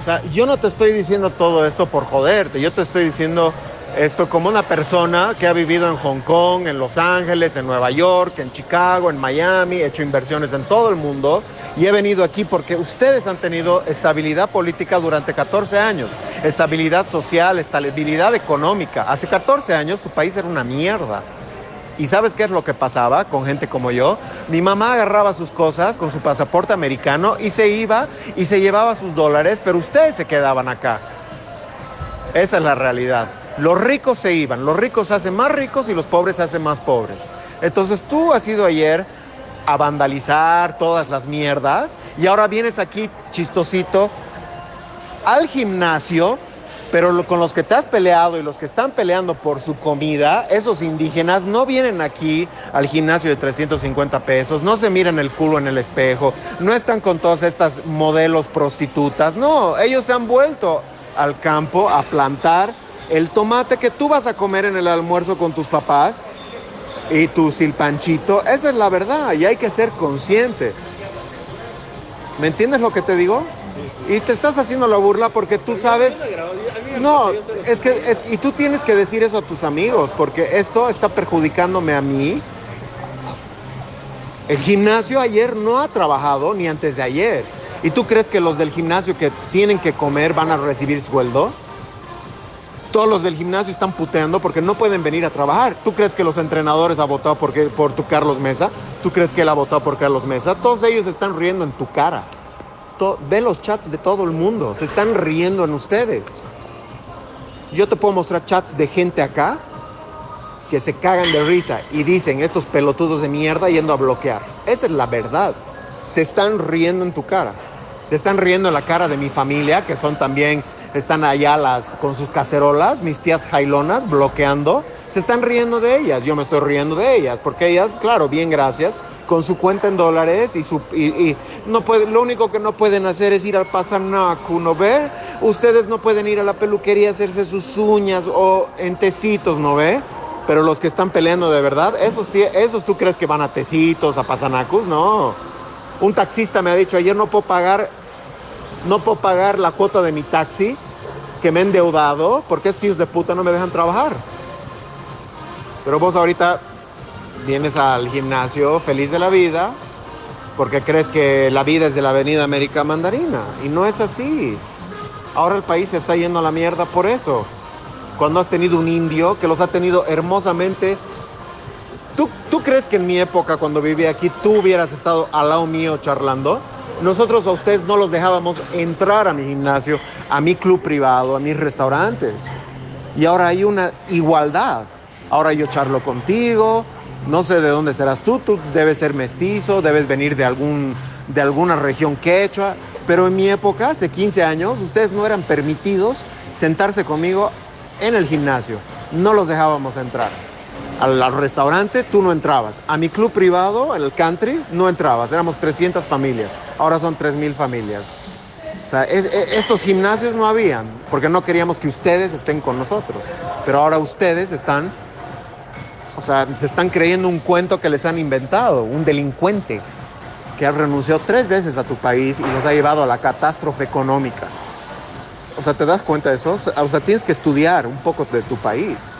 O sea, yo no te estoy diciendo todo esto por joderte, yo te estoy diciendo esto como una persona que ha vivido en Hong Kong, en Los Ángeles, en Nueva York, en Chicago, en Miami, he hecho inversiones en todo el mundo y he venido aquí porque ustedes han tenido estabilidad política durante 14 años, estabilidad social, estabilidad económica. Hace 14 años tu país era una mierda. ¿Y sabes qué es lo que pasaba con gente como yo? Mi mamá agarraba sus cosas con su pasaporte americano y se iba y se llevaba sus dólares, pero ustedes se quedaban acá. Esa es la realidad. Los ricos se iban, los ricos se hacen más ricos y los pobres se hacen más pobres. Entonces tú has ido ayer a vandalizar todas las mierdas y ahora vienes aquí chistosito al gimnasio, pero con los que te has peleado y los que están peleando por su comida, esos indígenas no vienen aquí al gimnasio de 350 pesos, no se miran el culo en el espejo, no están con todas estas modelos prostitutas, no, ellos se han vuelto al campo a plantar el tomate que tú vas a comer en el almuerzo con tus papás y tu silpanchito, esa es la verdad y hay que ser consciente. ¿Me entiendes lo que te digo? Y te estás haciendo la burla porque tú sabes... No, es que y tú tienes que decir eso a tus amigos porque esto está perjudicándome a mí. El gimnasio ayer no ha trabajado ni antes de ayer. ¿Y tú crees que los del gimnasio que tienen que comer van a recibir sueldo? Todos los del gimnasio están puteando porque no pueden venir a trabajar. ¿Tú crees que los entrenadores han votado por, por tu Carlos Mesa? ¿Tú crees que él ha votado por Carlos Mesa? Todos ellos están riendo en tu cara. ve los chats de todo el mundo, se están riendo en ustedes. Yo te puedo mostrar chats de gente acá que se cagan de risa y dicen estos pelotudos de mierda yendo a bloquear. Esa es la verdad. Se están riendo en tu cara. Se están riendo en la cara de mi familia, que son también están allá las, con sus cacerolas, mis tías jailonas, bloqueando, se están riendo de ellas, yo me estoy riendo de ellas, porque ellas, claro, bien gracias, con su cuenta en dólares y, su, y, no puede, lo único que no pueden hacer es ir al pasanacu, ¿no ve? Ustedes no pueden ir a la peluquería a hacerse sus uñas o en tecitos, ¿no ve? Pero los que están peleando de verdad, esos, esos tú crees que van a tecitos, a pasanacus, no. Un taxista me ha dicho, ayer no puedo pagar no puedo pagar la cuota de mi taxi que me he endeudado porque esos hijos de puta no me dejan trabajar. Pero vos ahorita vienes al gimnasio feliz de la vida porque crees que la vida es de la Avenida América Mandarina y no es así. Ahora el país se está yendo a la mierda por eso. Cuando has tenido un indio que los ha tenido hermosamente. ¿Tú, ¿Tú crees que en mi época, cuando vivía aquí, tú hubieras estado al lado mío charlando? Nosotros a ustedes no los dejábamos entrar a mi gimnasio, a mi club privado, a mis restaurantes. Y ahora hay una igualdad. Ahora yo charlo contigo, no sé de dónde serás tú, tú debes ser mestizo, debes venir de, algún, de alguna región quechua, pero en mi época, hace 15 años, ustedes no eran permitidos sentarse conmigo en el gimnasio, no los dejábamos entrar al, restaurante tú no entrabas. A mi club privado, el country, no entrabas. Éramos 300 familias. Ahora son 3.000 familias. O sea, estos gimnasios no habían, porque no queríamos que ustedes estén con nosotros. Pero ahora ustedes están, o sea, se están creyendo un cuento que les han inventado, un delincuente que ha renunciado tres veces a tu país y nos ha llevado a la catástrofe económica. O sea, ¿te das cuenta de eso? O sea, tienes que estudiar un poco de tu país.